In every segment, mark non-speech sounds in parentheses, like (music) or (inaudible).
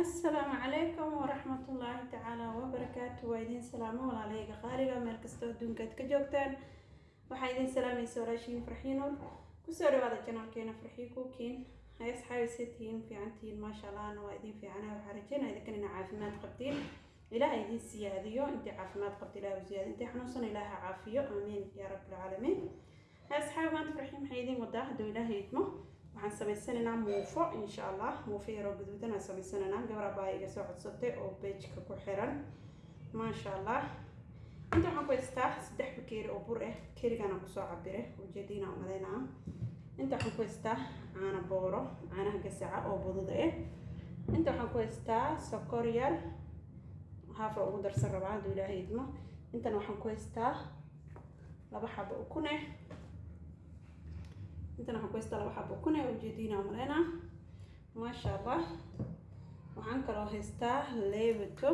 asalaamu calaykum waraxmatullaahi tacaala wabarakaatu waa idiin salaamo walaalayga qaaliga meel kastoo adduunka aad ka joogtaan. Waxaa idiin salaamaysa walaashiin farxiinool ku soo dhawaada janaalkeena farxii kuukiin hay asxaabisa tihiin fiicantihiin maasha allahna waa idiin fiicana waxaa rajeynaa idinkan ina caafimaad qabtiin. Ilaah idiin siyaadiyo intii caafimaad qabta ilaah u siyaadiyo xanuunsan ilaaha caafiyo. Aamiin yaa rabbilcaalamiin hay asxaabi maanta farxii maxay idiin wadaa? Hadduu ilaaha idmo waxaan samaysanaynaa muufo insha allah muufo yaroo gaduudan aan samaysanaynaa gabar baa iga soo codsatay oo beejka ku xiran. Maasha allah inta waxaan ku haystaa saddex bakeeri oo bur ah kerigaana ku soo cabire ujeediina umaleynaa. Inta waxaan ku haystaa caana booro caanaha gasaca oo budud ah inta waxaan ku haystaa sokor yar haafa ugu darsan rabaa hadduu ilaahay idmo. Intana waxaan ku haystaa laba xabo ukun ah intan waxaan ku haystaa laba xabo ah ujeediina umaleynaa maasha allah waxaan kaloo haystaa leebato.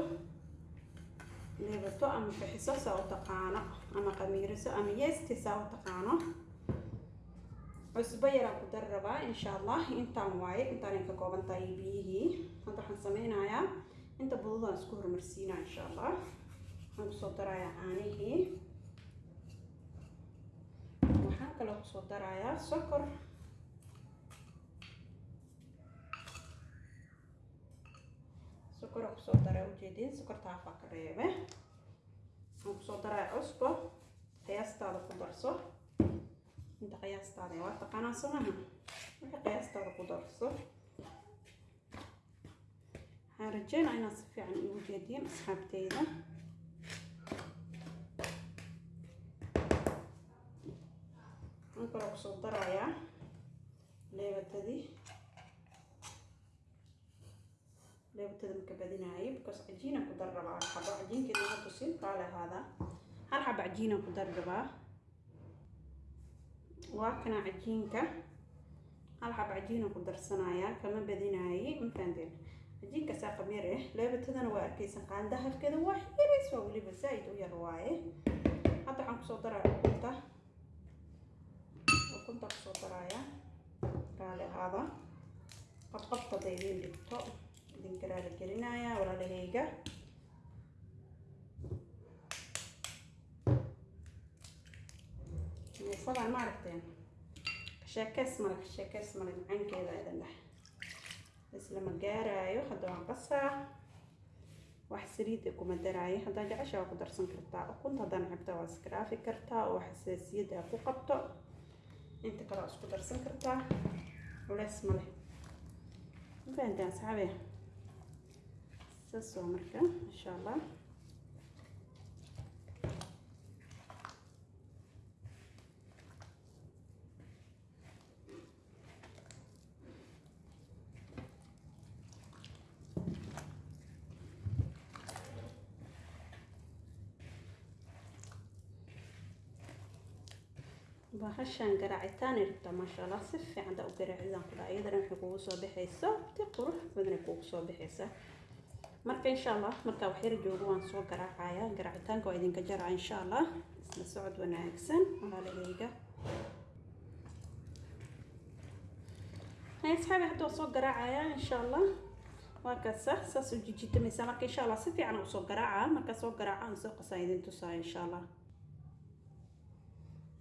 Leebato ama bixiso saa u taqaano ama qamiiriso ama yeesti saa u taqaano. Cusbo yaraan ku dari rabaa insha allah intaan waaye intaanay ka kooban tahay biyihii. Hadda waxaan sameynayaa inta bududaan isku hormarsiinaa insha allah waxaan ku soo darayaa caanihii waxaan kaloo ku soo darayaa sokor sokora ku soo daraa ujeediin sokorta hafaa ka reebe waxaan ku soo daraa cusbo qiyaastaada ku darso inta qiyaastaada waa taqaanaa somaha wixii qiyaastaada ku darso waxaan rajeynaa inaad si fiican igu jeediin asxaabteyda kaloo ku soo darayaa leebatadii leebatada maka badinaayay because cajiinaan ku dar rabaa hal xabo cajiinkeeda ma tusin kaale ahaada hal xabo cajiinaan ku dar rabaa waa kana cajiinka. Hal xabo cajiinaan ku darsanayaa kama badinaayay mafahanteen cajiinka saa qabyar ah leebatadana waa arkaysan qaanda halkeeda waa xiris waa weliba zaa-id u yar waaye. Hadda waxaan ku soo daraa ukunta ukunta ku soo daraaya raali ahaada qabqabta hadday idiin dhigto idinka raali gelinaya walaalahayga muufadan ma aragteen sheekeys male sheekeys male macaankeeda idan dheh islama gaaraayo hadda waan qasaa wax saliida kuma daraayo haddaa jecesha waa ku darsan kartaa ukunta haddaan cabta waa iskaraafi kartaa oo xasaasiyadda ku qabto inta kale isku darsan kartaa culeys ma fahantaan asxaabe saas waa marka insha allah bahashaan garaacitaan rabtaa maasha allah si fiican daa u garaacidaan ku iyadana waxay kugu soo baxaysa ti qurux badanay kugu soo baxaysa. Marka insha allah markaa wax yar joogo waan soo garaacaya garaacitaanka waa idinka jaraa insha allah isla socod wanaagsan walaalahayga hay asxaabi hadda waa soo garaacaya insha allah waa kaasa saas u jijitamaysa marka insha allah si fiican u soo garaaca markaa soo garaaca aan soo qasaa idin tusaa insha allah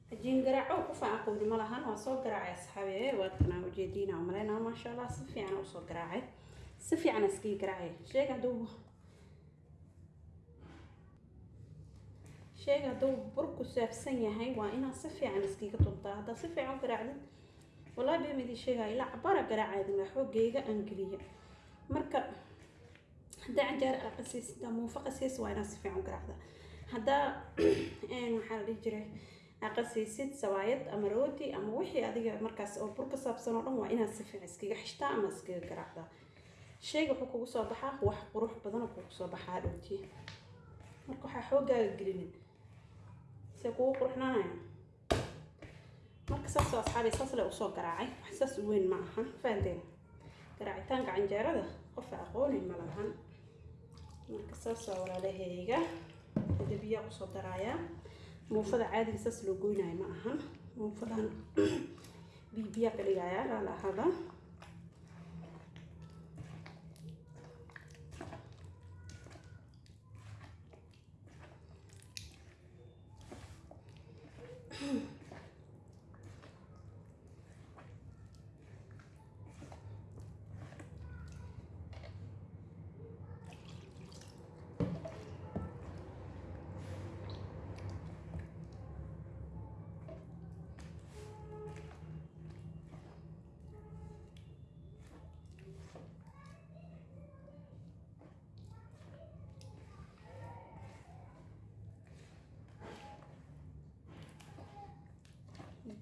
hajiin garaaco ku fiican lahan waa soo garaacay asxaabi waa tanaa ujeediina umaleynaa maasha allah si fiican u soo garaacay. Si fiican iskii garaacay. Sheega hadduu sheega hadduu burku saabsan yahay waa inaad si fiican iskiga tuntaa. Haddaa si fiican u garaacdid wallahi been idin sheegaya ilaa cabaara garaacayda xoogayga aan geliya marka haddaa canjaar aa qasiis muufa qasiis waa inaad si fiican u garaacda haddaa (clears throat) maxaa la dhihi jiray aqasaysid sawaayad ama rooti ama wixii adiga markaas oo bur ka saabsan oo dhan waa inaad si iskaga xishtaa ama iskaga garaacdaa sheyga wuxuu kugu soo baxaa wax qurux badan oo kugu soo baxaa dhowti marka waxaa xoogaaga gelinin se kugu quruxnaanaya marka saas oo asxaabi saas le u soo garaacay wax saas weyn ma ahan fahanteen garaacitaanka canjeerada qofa aqooni ma lahan. Marka saas waa walaalahayga hada biyaa ku soo daraayaa muufada caadiga saas loo goynayo ma ahan muufadan (coughs) bibiyaa ka dhigaya laala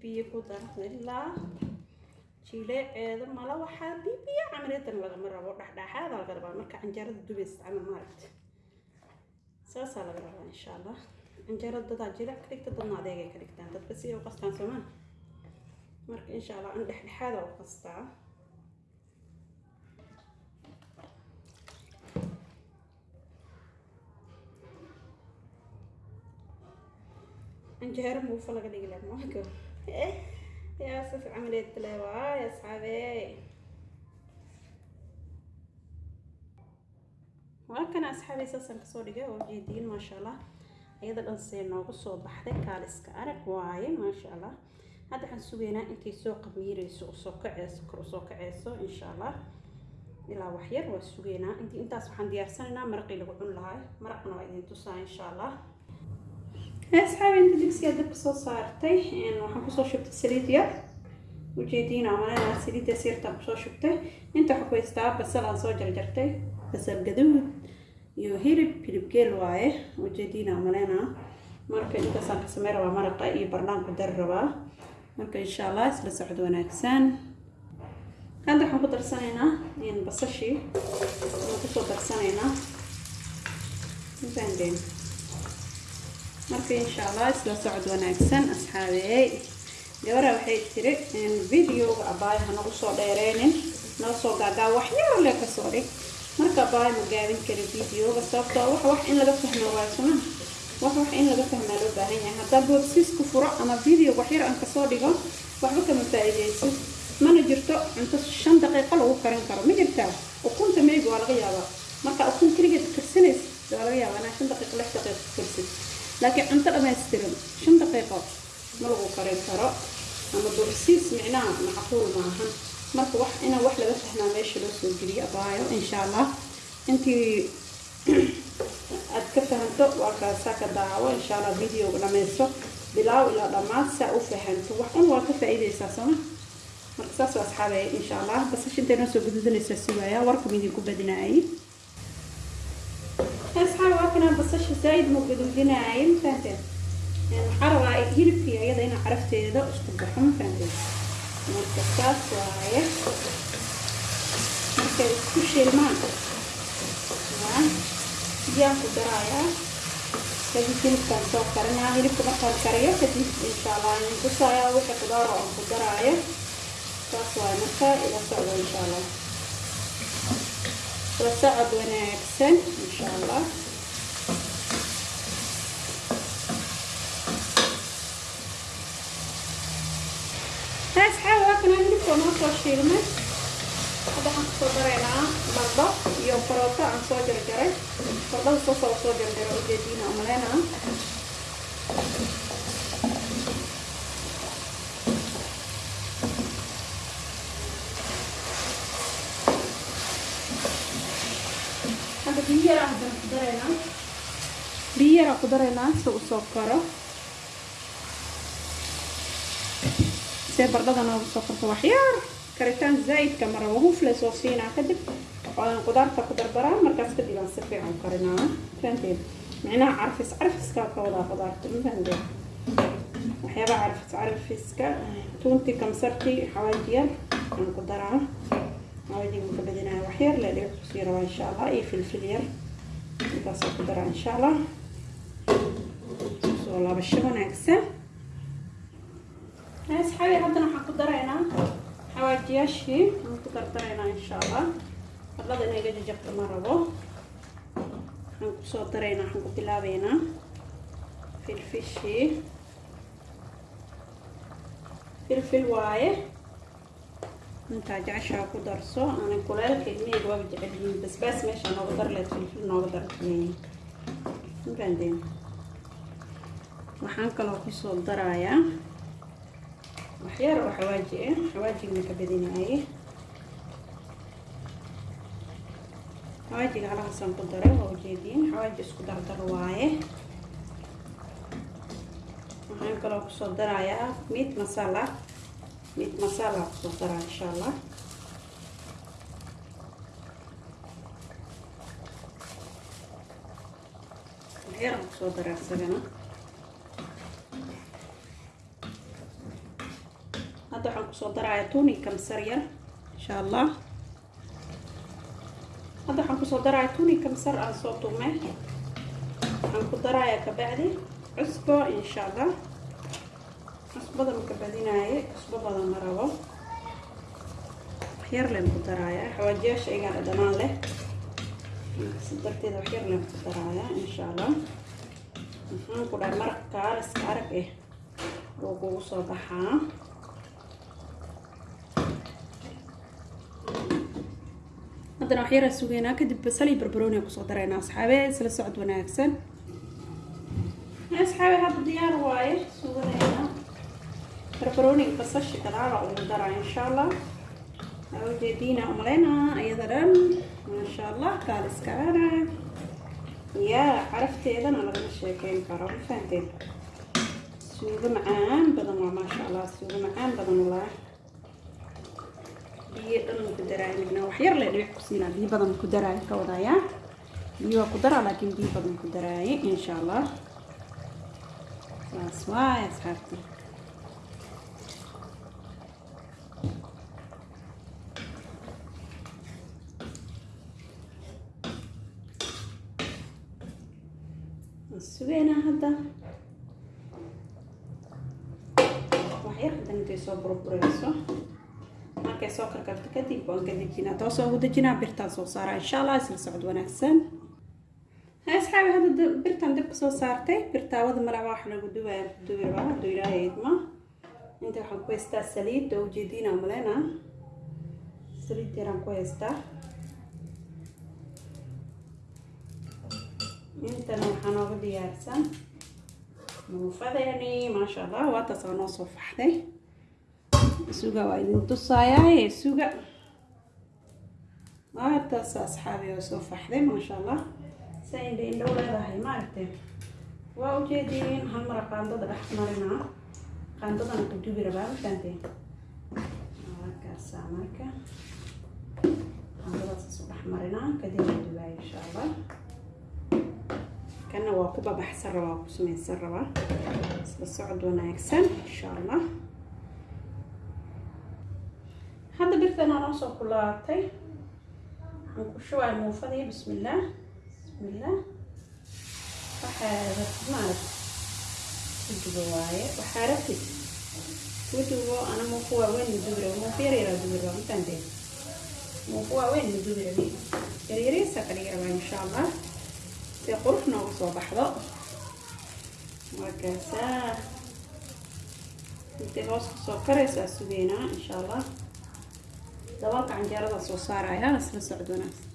biyo ku dar ilaa jileeceeda mala waxaa bibiya camaleedan lagama rabo dhexdhexaada laga rabaa. Marka canjeerada dubaysa camal maaragta saasaa laga rabaa insha allah canjeerada dadaa jileec ka dhigta dadna adeegay ka dhigtaan dadba si ay u qastaan soomaa marka insha allah an dhexdhexaada u qastaa canjeero muufa laga dhigi lahaa maanka camaleed le waay asxaabee waa kana asxaabey saasaan ka soo dhigay oo jeediin maasha allah iyada dhan see noogu soo baxday kaaliska arag waaye maasha allah hadda waxaan sugaynaa intay soo qamiireyso u soo kaceyso kor u soo kaceyso insha allah ilaa waxyar waa sugaynaa intii intaas waxaan diyaarsanaynaa maraqii lagu cun lahaa maraqna waa idin tusaa insha allah asxaabi inta digsiga dabka soo saartay waxaan ku soo shubtay saliid yar ujeediin amalena saliidda sirtaan ku soo shubtay inta waxaa ku haystaa basal aan soo jarjartay basal gaduud iyo hilib hilib geel waaye ujeediin amalena marka intaasaan ka samey rabaa maraqa iyo barnaan ku dari rabaa marka insha allah isla socod wanaagsan hadda waxaan ku darsanaynaa basashii waxaan ku soo darsanaynaa marka insha allah isla socod wanaagsan asxaabey gabara waxay tiri videoga abaaya ha nagu soo dheereynin noo soo gaagaa waxyar le ka soo dhig. Marka abaaya ma gaabin kara videoga sababtoo wax wax in laga fahmo waayo suma wax wax in laga fahmaa loo baahan yahay. Haddaa boobsiisku furo ama video waxyar aan ka soo dhigo waxba kama faa-iideyso mana jirto cunto shan daqiiqo lagu karin karo. Ma jirtaa ukunta maybe waa laga yaabaa. Marka ukun keligeed karsanaysa waa laga yaabaa inaa shan daqiiqo lix daqiiqo karsid laakiin cunto dhammaystiran shan daqiiqo ma lagu karin karo ama boobsiis micnaha macquul maahan marka wax inaa wax laga fahmaa meesha loo soo geliyo abaayo insha allah intii aad ka fahanto waa kaasaa ka daawo insha allah videoga dhammaysto bilaaw ilaa dhammaad saa u fahanto wax un waa ka faa-iideysaa marka saas waa asxaabay insha allah basasha intay noo soo gududanaysaa sugaaya warka midinku badinaayay asxaab waa kanaa basasha zaaid ma guduudinaayay ma fahanteen waxaa rabaa hilibkii iyada inaa carafteeda isku baxo ma fahanteen marka saas waaye markay isku shiilmaan biyaan ku daraayaa kadib hilibkaan soo karinaa hilibka markaan kariyo kadib insha allah aan tusaayaa wixii qudaar oo aan ku daraayo saas waaye marka ila socdo insha allah ila socod wanaagsan insha allah asxaab waa kana hilibka noo soo shiilmay hadda waxaan ku soo daraynaa bardho iyo karooto aan soo jarjaray bardhada soo soo soo jarjaray ujeediina umaleyna hadda biyo yaraa ku daraynaa si uu soo karo. See bardhada noogu soo karto waxyaar karitaan zaa'idka mara wahufle soo siinaa kadib. Waan qudaarta ku dardaraa markaas kadib aan si fiican karinaa fahanteed micnaha carfis carfiskaa ka wadaa qudaarta ma fahanteed waxyaaba carfis carfiska tuunti kamsarti xawaajiyar aan ku daraa badinaya waxyar le dhibic ku sii rabaa insha allah iyo filfil yar intaasoo ku daraa insha allah soo laabasho wanaagsan asxaabi haddana waxaan ku daraynaa xawaajiyaashii aan ku dardaraynaa insha allah fadlada inay ga jajabto ma rabo waxaan ku soo daraynaa waxaan ku bilaabeynaa filfishii filfil waaye intaa jeceshaa ku darso aanay kuleelka ilmiheyga waaba jecel basbaas meesha nooga dar leed filfil nooga mafahandeen waxaan kaloo ku soo darayaa waxyar oo xawaaji ah xawaajigna ka badinaayay xawaajiga halahaasaan ku daray waa ujeediin xawaaji isku dardar waaye waxaan kaloo ku soo darayaa meat masala meat masala ku soo daraa insha allah waxyaraan ku soo daraa isagana ku soo darayaa tuuni kamsar yar insha allah hadda waxaan ku soo darayaa tuuni kamsar aan soo tume waxaan ku darayaa kabacdi cusbo insha allah cusbada maka badinaaye cusbo badan ma rabo. Waxyar ku darayaa xawaajiyaasha igaa dhadhanaan leh. Si darteeda waxyar ku darayaa insha allah maxaan ku dhahay maraq kaaliska arag eh. Wuu kugu soo baxaa. Haddana waxyaraa sugeynaa kadib basal iyo barbarooni ku soo daraynaa asxaabe. Isla socod wanaagsan. Asxaabe hadda diyaar waaye. Sugadayna barbarooniga basasha gadaala ugu daraa insha allah ujeediina umaleynaa iyada dhan maasha allah kaaliska arag yaa carafteedana lagama sheekeyn karo ma fahanteen suugo macaan badan waa maasha allah suugo macaan badan walaa biyo dhan ku daraayo midna wax yar le dhibic ku siinaa biyo badan ku daraayo ka wadayaa biyo waa ku daraa laakiin biyo badan ku daraaye insha allah saas waay asxaabta sugeynaa hadda waxyar burbureyso markay soo karkarto kadib waan ka dejinaa toosoo ugu dejinaa birtaan soo saaraa insha allah isla socod wanaagsan asxaabi hadda birtaan dabka soo saartay birtaawada malaba wax lagu duwaya duwi rabaa idma inta waxaan ku haystaa saliid oo ujeediina malena saliid yaraan ku haystaa intana waxaa nooga diyaarsan muufadeeni maasha allah waa noo soo faxday suga waa idin tusaayaa suga. Waataas asxaabi oo soo faxday maasha allah sa indha indhow leedahay maaragtay waa ujeediin hal mara qaandada dhex marinaa qaandadana ku dubi rabaa mafahanteen waakaasaa marka. Qaandadaas isu dhex marinaa kadib la dubaaya insha allah kana waa ku babaxsan rabaa waa ku samaysan rabaa. Isla socod wanaagsan insha allah birtanaa noo soo kulaatay waxaan ku shubaya muufadii bismillaah bismillaah waxaa rabtid maarag kudubo waaye waxaa rabtid kudubo ana muufu waaweyn madubira muufu yar yaraa dubira mataantee muufu waaweyn madubira yaryariisa ka dhigi rabaa insha allah si qurux noogu soo baxdo. Markaasaa intay hoos ku soo karaysaa sugeynaa insha allah dabalka canjeerada soo saaraya isla socod wanaagsan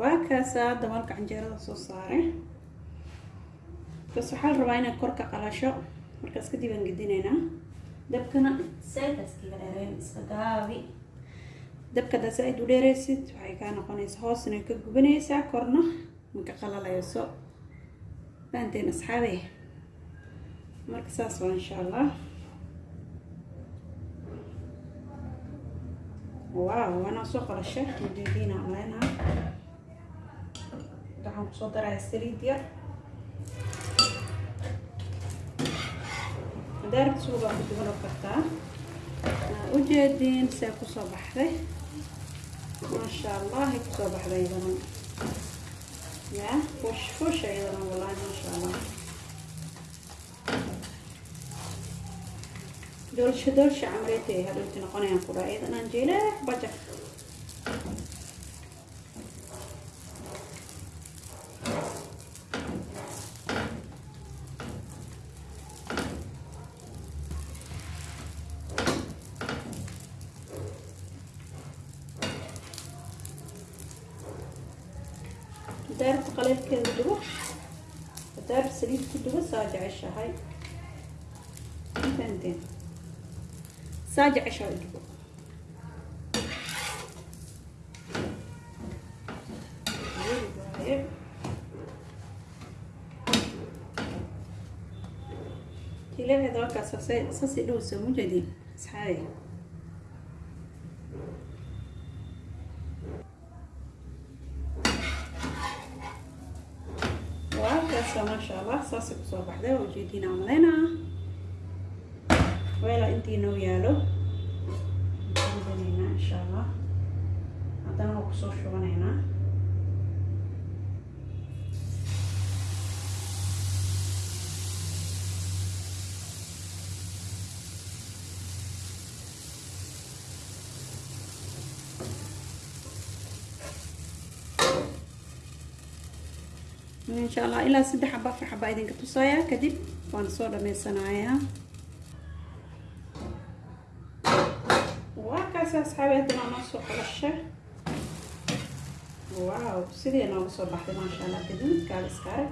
waa kaasaa dabalka canjeerada soo saaray bas waxaa la rabaa inaad kor ka qalasho markaas kadib aan gedinaynaa dabkana saytaas kaga dheereen iska gaabi. Dabka saa-id u dheereysid waxay kaa noqonaysa hoosna ka gubanaysaa korna maka qalalayso fahanteen asxaabe marka saas waa insha allah waaw waana soo qalashay ujeediina maleynaa waxaan ku soo daraya saliid yar. Daarta suugaa ku duban kartaa ujeediin see ku soo baxday. Maasha allah ay ku soo baxday iyadan ya fush fush iyadan wallahi maasha allah dolsha dolsha camreetay hadhowti noqonayaan ku dhaa iyadan aan jeelaax bajak daarta qaleelkeeda dubo daarta saliid ku dubo saa jeceshahay saa jeceshahay dubo jileeceeda halkaas sasi dhow soo mujeedin asxaabi waakaasa maasha allah saasay ku soo baxday waa ujeediin aan weela intii noo yaalo ridaneynaa insha allah haddana waa ku soo shubanaynaa insha allah ilaa saddex xaba afar xaba idinka tusayaa kadib waan soo dhameysanayaa waa kaasi asxaabi haddana noo soo qalasha wow sidii nooga soo baxday maasha allah gaduud kaal iska arag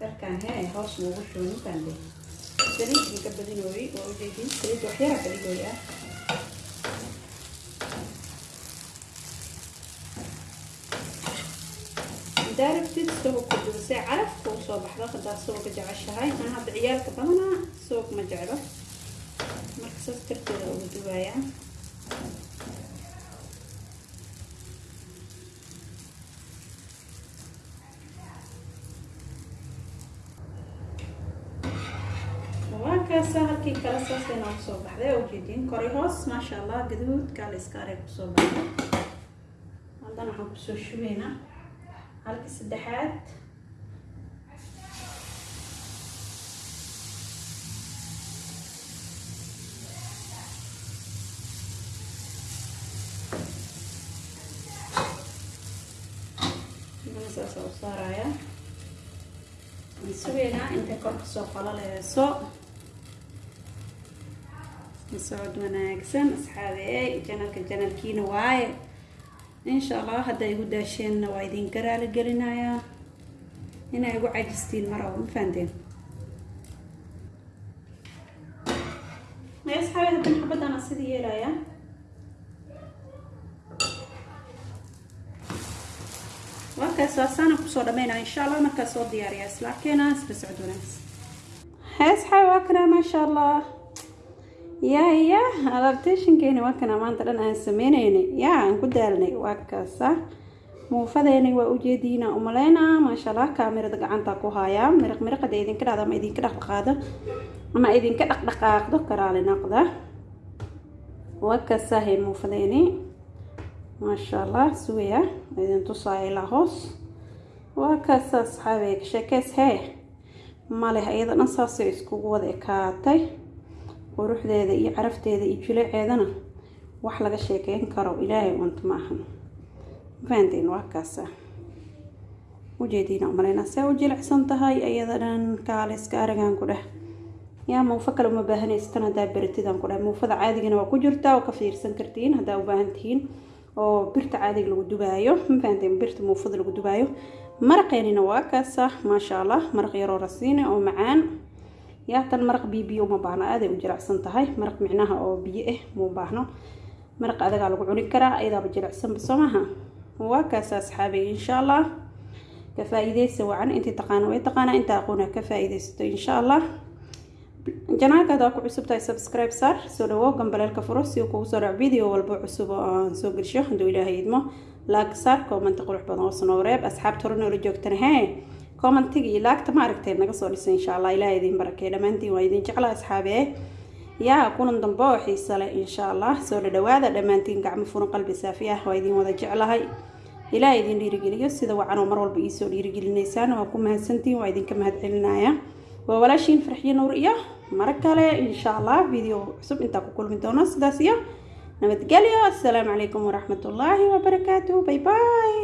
darkaan hee hoos noogu shubay makaande saliid idinka badinooyey waa ujeedin saliid waxyara kaligooy ah daarabtid isagoo ku dubisay carafka u soo baxdo haddaa isagoo ka jeceshahay aan hadda ciyaalka badanaa isagoo ma jeclo marka saas darteeda ugu dubayaa waa kaasa halkii kale saasay noogu soo baxday oo ujeediin koray hoos maasha allah gaduud kaala iska arag ku soo baxday haddana waxaan ku soo shubaynaa halka saddexaad saasa u saaraya sugeynaa intay kor ka soo qalaleyso socod wanaagsan asxaabeey janalka janalkiina waaye insha allah hadda igu daasheenna waa idinka raali gelinayaa inay igu cajistiin maraba ma fahanteen asxaabi haddan xabadana sidii yeelaya markaas waasaana ku soo dhameynaya insha allah markaas soo diyaariya isla arkeena isla socod wanaagsan asxaabi waa kana maasha allah ya ya adaptationkeeni waa kana. Maanta dhan aan sameyneynay ya aan ku daalnay. Waa kaasa muufadeeni waa ujeediina umaleynaa. Maasha allah kaamirada gacanta ku hayaa miriq miriqada idinka dhacda ama idinka dhaqdhaqaado ama idinka dhaqdhaqaaqdo karaali naqda waa kaasahay muufadeeni maasha allah sugaya idin tusaaya ilaa hoos waa kaasa asxaabey sheekeys hee. Maleh iyada dhan saasay iskugu wada ekaatay. Quruxdeeda iyo carafteeda iyo jileeceedana wax laga sheekeyn karo ilaahay wanto ma ahan. Mafahanteen waa kaasa ujeediina umaleyna see u jilicsan tahay iyada dhan kaaliska aragaan ku dheh. Yaa muufa kale uma baahanaysataan haddaa beratidaan ku dheh. Muufada caadigana waa ku jirtaa oo ka fiirsan kartiin haddaa u baahan oo birta caadiga lagu dubaayo mafahanteen birta muufada lagu dubaayo. Maraqeenina waa kaasa maasha allah maraq yaroo rasiine oo macaan. Yaa tan maraq biyo uma baahno aaday u jiracsan tahay. Maraq micnaha oo biyo ah muu baahno. Maraq adagaa lagu cuni karaa ayadaaba jiracsanba soo waa kaasa asxaabay insha allah ka faa-iideysa wacan intii taqaana way taqaanaa inta aqoona ka faa-iideysato insha allah janaalka hadaa ku cusub tahay subscribe saar soo dhawow gambaleelka furo si uu kugu soo dhac video walba cusub oo aan soo gelsho hadduu ilaahay idmo laag saar koomanta qurux badan oo sanoo reeb asxaabta hore noola joogtana hee commentiga iyo laagta ma aragtee naga soo dhisay insha allah ilaah idin barakee dhammaantiin waa idin jecla asxaabee yaa kulan dambe oo xiisa leh insha allah soo dhadhawaada dhammaantiin gacmo furan qalbi saafi ah waa idin wada jeclahay ilaah idin dhiirigeliyo sida wacan oo mar walba iisoo dhiirigelineysaan waa ku mahadsantiin waa idinka mahadcelinaya waa walaashiin farxiyo nuur iyo mara kale insha allah video cusub intaa ku kulmi doono sidaas iyo nabadgelyo assalaamu calaykum waraxmatullaahi wabarakaatuh bay bay